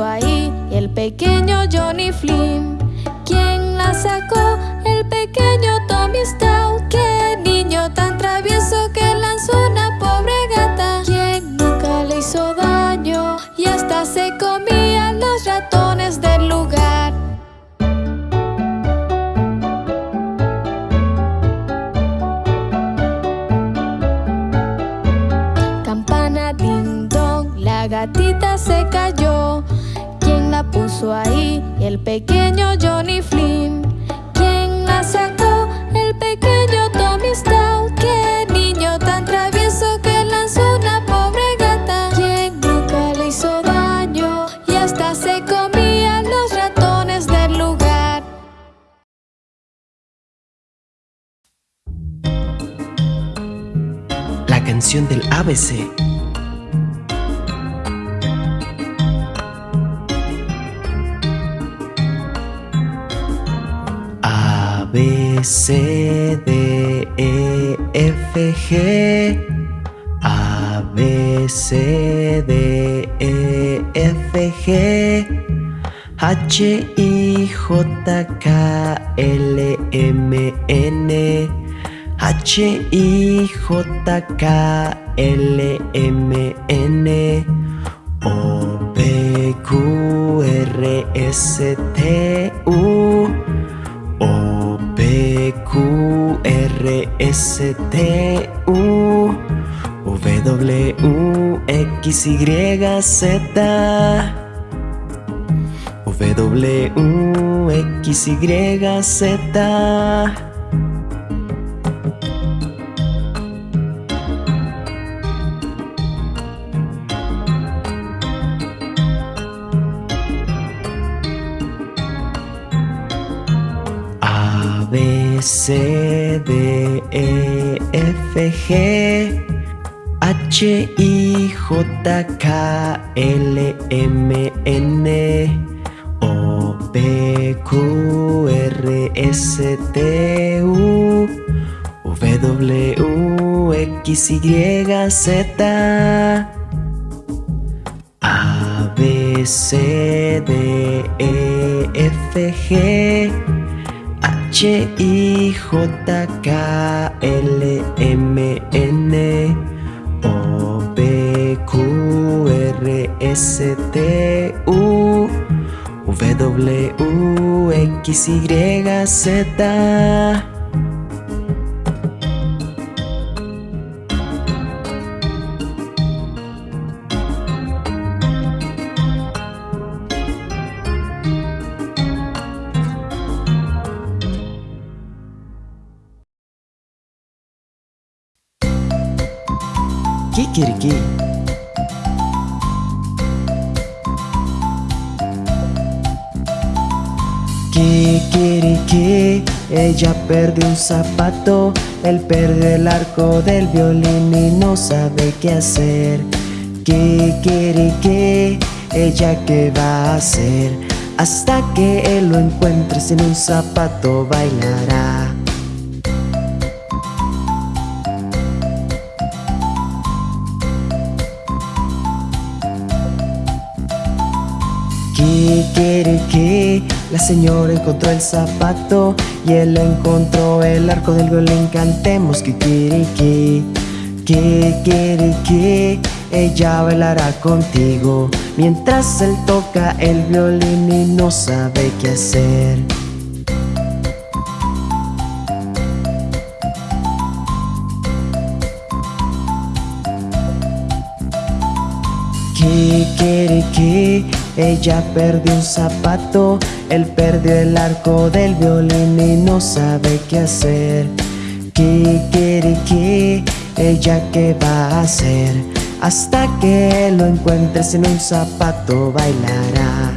ahí? El pequeño Johnny Flynn. ¿Quién la sacó? El pequeño Tommy Stout. ¡Qué niño tan travieso que lanzó una pobre gata! ¿Quién nunca le hizo daño? Y hasta se comía los ratones del lugar. Campana ding dong, la gatita puso ahí? El pequeño Johnny Flynn. ¿Quién la sacó? El pequeño Tommy Stout. ¡Qué niño tan travieso que lanzó una pobre gata! ¿Quién nunca le hizo daño? Y hasta se comía los ratones del lugar. La canción del ABC. B, C, D, E, F, G. A, B, C, D, E, F, G. H, I, J, K, L, M, N. H, I, J, K, L, M, N. O, P, Q, R, S, T, U. W, X, Y, Z. W, X, Y, Z. A, B, C, D, E, F, G. H, I, J, K, L, M, N. O, P, Q, R, S, T, U. W, X, Y, Z. A, B, C, D, E, F, G. H, I, J, K, L, M, N. S, T, U. W, X, Y, Z. Kikiriki. Ella perdió un zapato, él perdió el arco del violín y no sabe qué hacer. Kikiriki, ella qué va a hacer, hasta que él lo encuentre sin un zapato bailará. Kikiriki, la señora encontró el zapato y él encontró el arco del violín. Cantemos Kikiriki, Kikiriki, ella bailará contigo mientras él toca el violín y no sabe qué hacer. Kikiriki, ella perdió un zapato, él perdió el arco del violín y no sabe qué hacer. Kikiriki, ella qué va a hacer, hasta que lo encuentre sin un zapato bailará.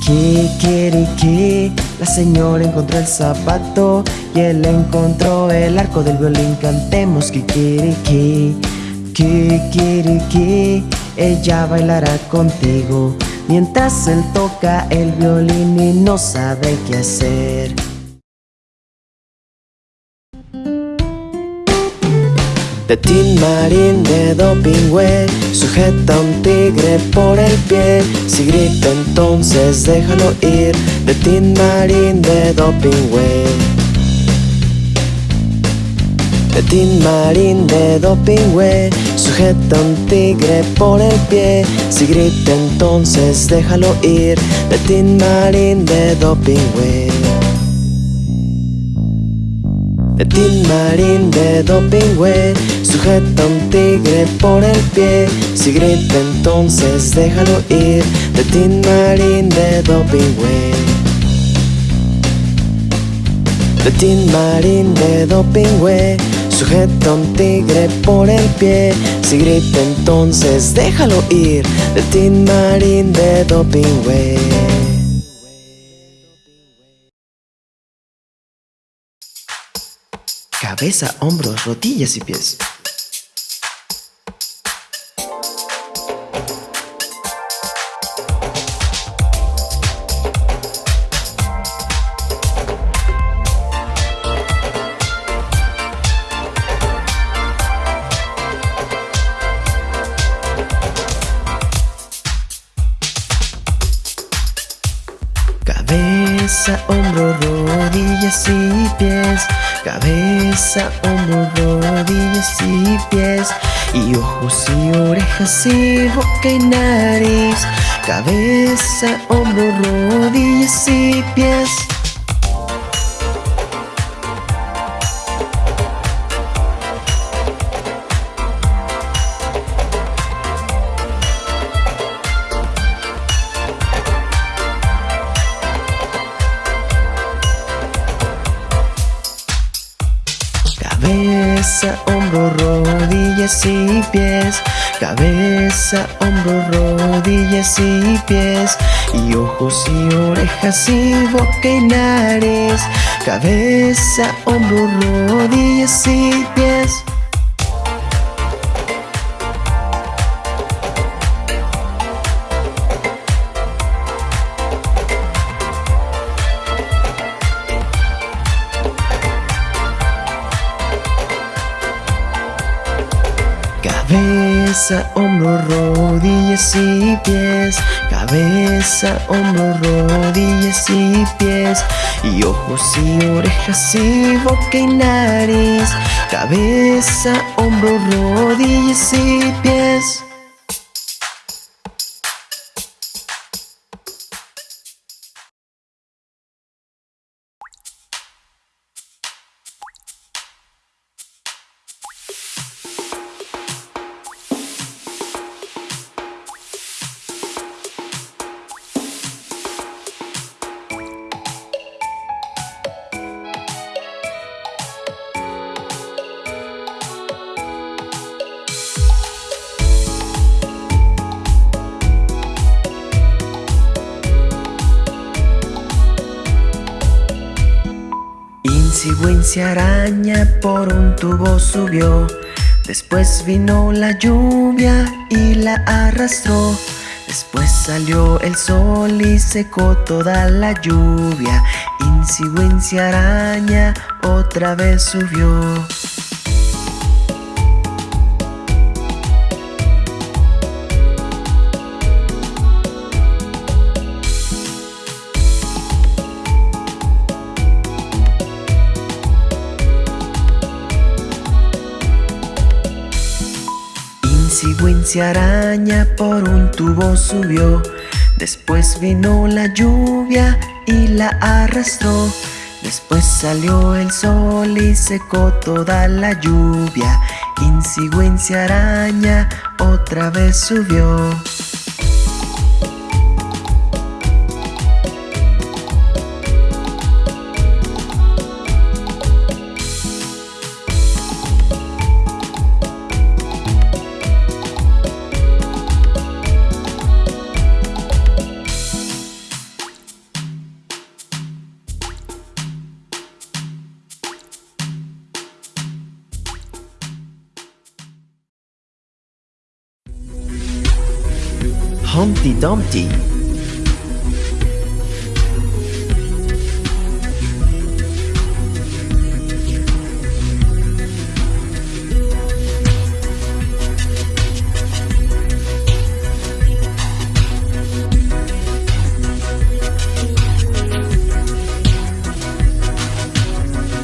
Kikiriki, la señora encontró el zapato y él encontró el arco del violín. Cantemos Kikiriki, Kikiriki, ella bailará contigo mientras él toca el violín y no sabe qué hacer. De Tin Marín de Dopingüe Sujeta un tigre por el pie. Si grita entonces déjalo ir. De Tin Marín de Dopingüe De Tin Marín de Dopingüe Sujeta un tigre por el pie. Si grita entonces déjalo ir. De Tin Marín de Dopingüe de Tin Marín de Dopingüe Sujeta un tigre por el pie. Si grita entonces déjalo ir De Tin Marín de Dopingüe. De Tin Marín de Dopingüe Sujeta un tigre por el pie. Si grita entonces déjalo ir De Tin Marín de Dopingüe Cabeza, hombros, rodillas y pies. Cabeza, hombro, rodillas y pies. Cabeza, hombro, rodillas y pies. Y ojos y orejas y boca y nariz. Cabeza, hombro, rodillas y pies Cabeza, hombro, rodillas y pies. Cabeza, hombro, rodillas y pies. Y ojos y orejas y boca y nariz. Cabeza, hombro, rodillas y pies Cabeza, hombro, rodillas y pies. Cabeza, hombro, rodillas y pies. Y ojos y orejas y boca y nariz. Cabeza, hombro, rodillas y pies Incigüencia araña por un tubo subió. Después vino la lluvia y la arrastró. Después salió el sol y secó toda la lluvia. Incigüencia araña otra vez subió Incigüencia araña por un tubo subió. Después vino la lluvia y la arrastró. Después salió el sol y secó toda la lluvia. Incigüencia araña otra vez subió Humpty Dumpty.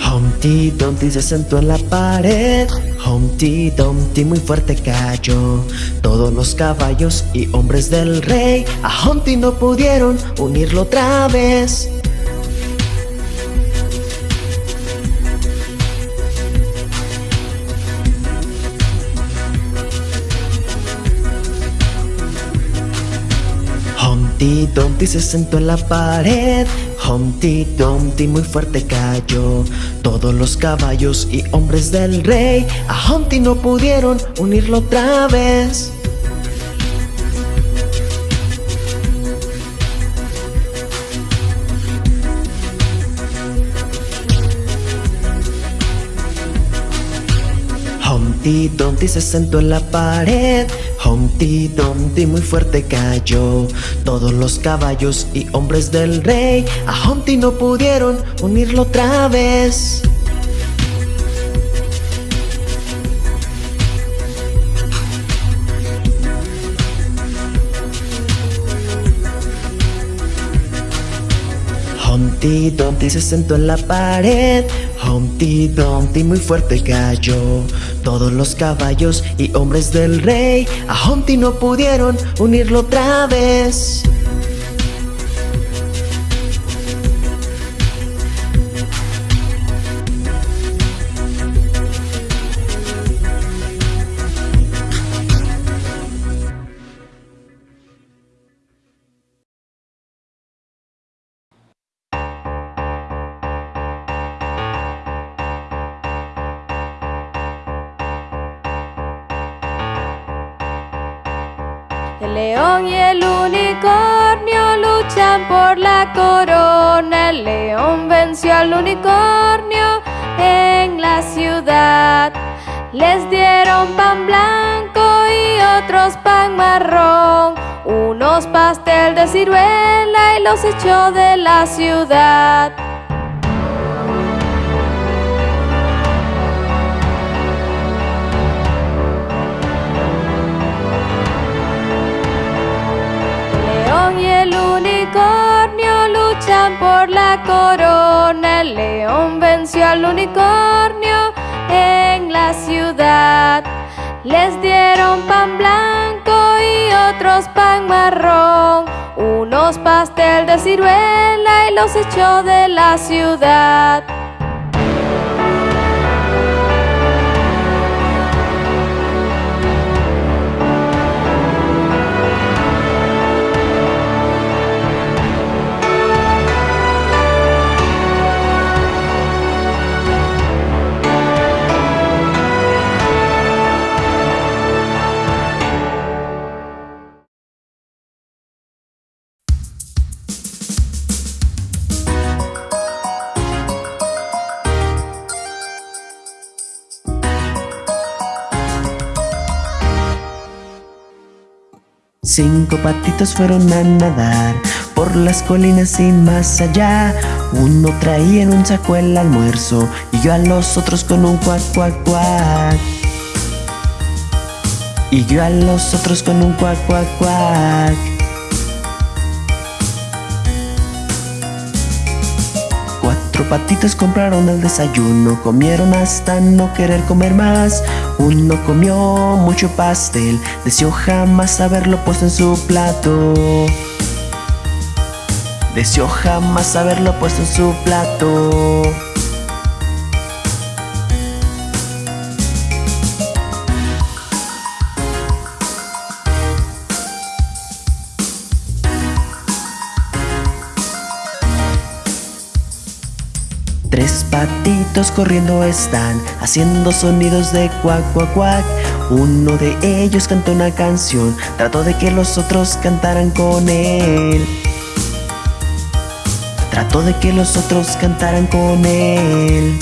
Humpty Dumpty se sentó en la pared Humpty Dumpty muy fuerte cayó. Todos los caballos y hombres del rey A Humpty no pudieron unirlo otra vez. Humpty Dumpty se sentó en la pared Humpty Dumpty muy fuerte cayó. Todos los caballos y hombres del rey A Humpty no pudieron unirlo otra vez. Humpty Dumpty se sentó en la pared Humpty Dumpty muy fuerte cayó. Todos los caballos y hombres del rey A Humpty no pudieron unirlo otra vez Humpty Dumpty se sentó en la pared. Humpty Dumpty muy fuerte cayó. Todos los caballos y hombres del rey A Humpty no pudieron unirlo otra vez la corona. El león venció al unicornio en la ciudad. Les dieron pan blanco y otros pan marrón. Unos pastel de ciruela y los echó de la ciudad. Por la corona. El león venció al unicornio en la ciudad. Les dieron pan blanco y otros pan marrón. Unos pastel de ciruela y los echó de la ciudad. Cinco patitos fueron a nadar por las colinas y más allá. Uno traía en un saco el almuerzo y yo a los otros con un cuac, cuac, cuac. Y yo a los otros con un cuac, cuac, cuac. Cuatro patitos compraron el desayuno, comieron hasta no querer comer más. Uno comió mucho pastel, deseó jamás haberlo puesto en su plato. Deseó jamás haberlo puesto en su plato. Corriendo están, haciendo sonidos de cuac, cuac, cuac. Uno de ellos cantó una canción, trató de que los otros cantaran con él. Trató de que los otros cantaran con él.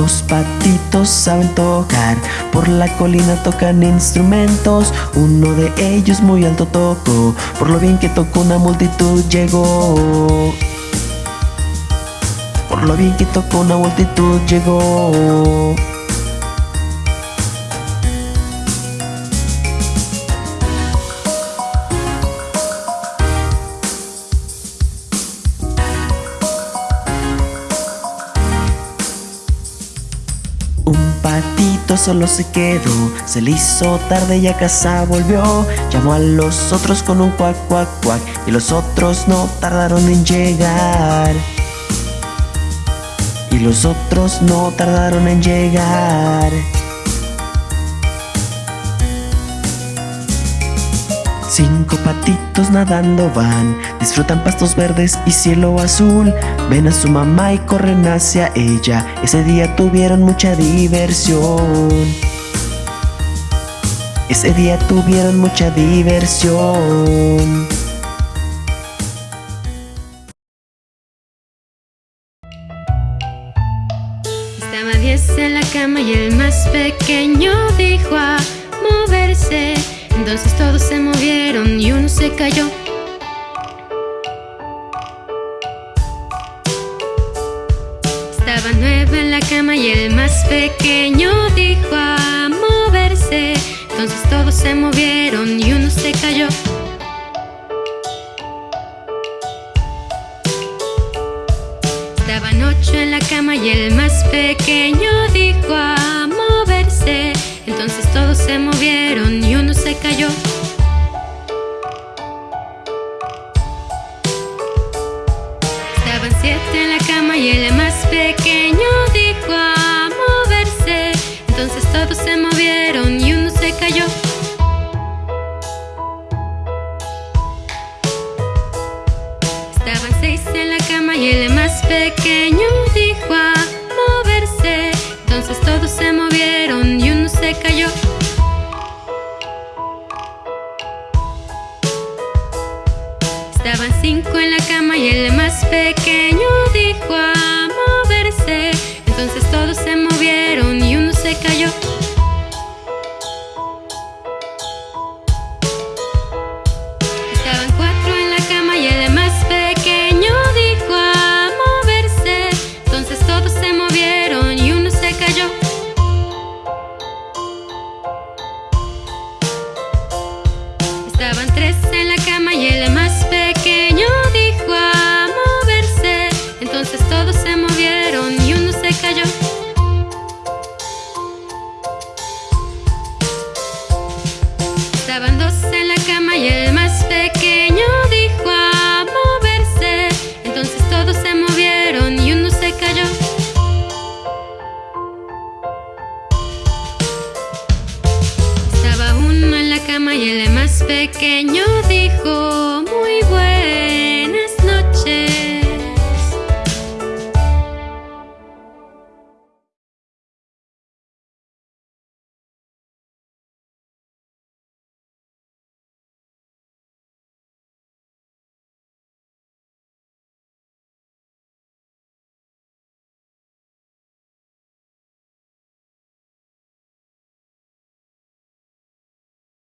Dos patitos saben tocar, por la colina tocan instrumentos. Uno de ellos muy alto tocó, por lo bien que tocó una multitud llegó. Por lo bien que tocó una multitud llegó. Solo se quedó. Se le hizo tarde y a casa volvió. Llamó a los otros con un cuac, cuac, cuac Y los otros no tardaron en llegar. Y los otros no tardaron en llegar Cinco patitos nadando van, disfrutan pastos verdes y cielo azul. Ven a su mamá y corren hacia ella. Ese día tuvieron mucha diversión. Ese día tuvieron mucha diversión. Estaba diez en la cama y el más pequeño dijo a moverse. Entonces todos se movieron y uno se cayó. Estaba nueve en la cama y el más pequeño dijo a moverse. Entonces todos se movieron y uno se cayó. Estaban ocho en la cama y el más pequeño dijo a moverse. Entonces todos se movieron y uno se cayó. Estaban siete en la cama y el más pequeño dijo a moverse. Entonces todos se movieron y uno se cayó. Estaban seis en la cama y el más pequeño dijo a moverse. Entonces todos se movieron y cayó. Estaban cinco en la cama y el más pequeño dijo a moverse. Entonces todos se movieron y uno se cayó. y el más pequeño dijo, muy bueno.